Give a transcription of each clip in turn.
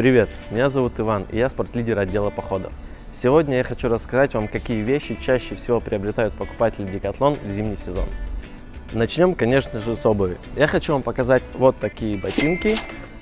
Привет, меня зовут Иван, и я спортлидер отдела походов. Сегодня я хочу рассказать вам, какие вещи чаще всего приобретают покупатели Decathlon в зимний сезон. Начнем, конечно же, с обуви. Я хочу вам показать вот такие ботинки.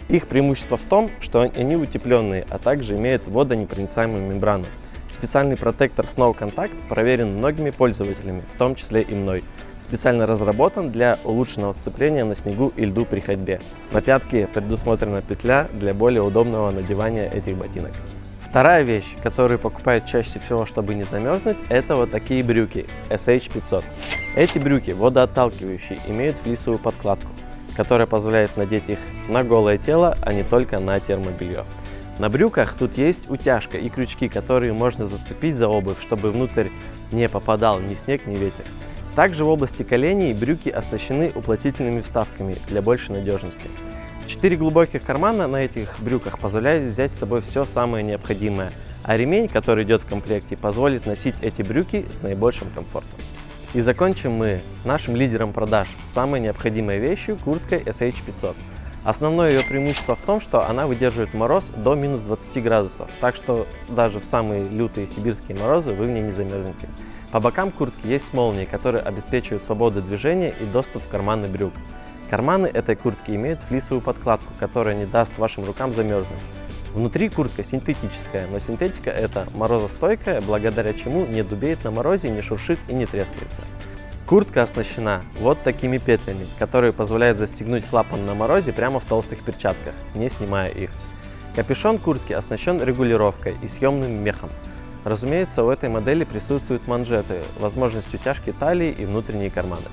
Их преимущество в том, что они утепленные, а также имеют водонепроницаемую мембрану. Специальный протектор Snow Contact проверен многими пользователями, в том числе и мной. Специально разработан для улучшенного сцепления на снегу и льду при ходьбе. На пятке предусмотрена петля для более удобного надевания этих ботинок. Вторая вещь, которую покупают чаще всего, чтобы не замерзнуть, это вот такие брюки SH500. Эти брюки водоотталкивающие, имеют флисовую подкладку, которая позволяет надеть их на голое тело, а не только на термобелье. На брюках тут есть утяжка и крючки, которые можно зацепить за обувь, чтобы внутрь не попадал ни снег, ни ветер. Также в области коленей брюки оснащены уплотнительными вставками для большей надежности. Четыре глубоких кармана на этих брюках позволяют взять с собой все самое необходимое, а ремень, который идет в комплекте, позволит носить эти брюки с наибольшим комфортом. И закончим мы нашим лидером продаж, самой необходимой вещью курткой SH500. Основное ее преимущество в том, что она выдерживает мороз до минус 20 градусов, так что даже в самые лютые сибирские морозы вы в ней не замерзнете. По бокам куртки есть молнии, которые обеспечивают свободу движения и доступ в карманы брюк. Карманы этой куртки имеют флисовую подкладку, которая не даст вашим рукам замерзнуть. Внутри куртка синтетическая, но синтетика это морозостойкая, благодаря чему не дубеет на морозе, не шуршит и не трескается. Куртка оснащена вот такими петлями, которые позволяют застегнуть клапан на морозе прямо в толстых перчатках, не снимая их. Капюшон куртки оснащен регулировкой и съемным мехом. Разумеется, у этой модели присутствуют манжеты, возможность утяжки талии и внутренние карманы.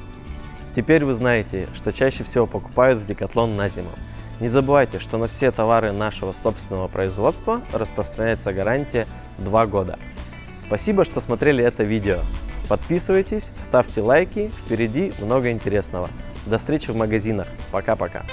Теперь вы знаете, что чаще всего покупают в Decathlon на зиму. Не забывайте, что на все товары нашего собственного производства распространяется гарантия 2 года. Спасибо, что смотрели это видео. Подписывайтесь, ставьте лайки, впереди много интересного. До встречи в магазинах. Пока-пока.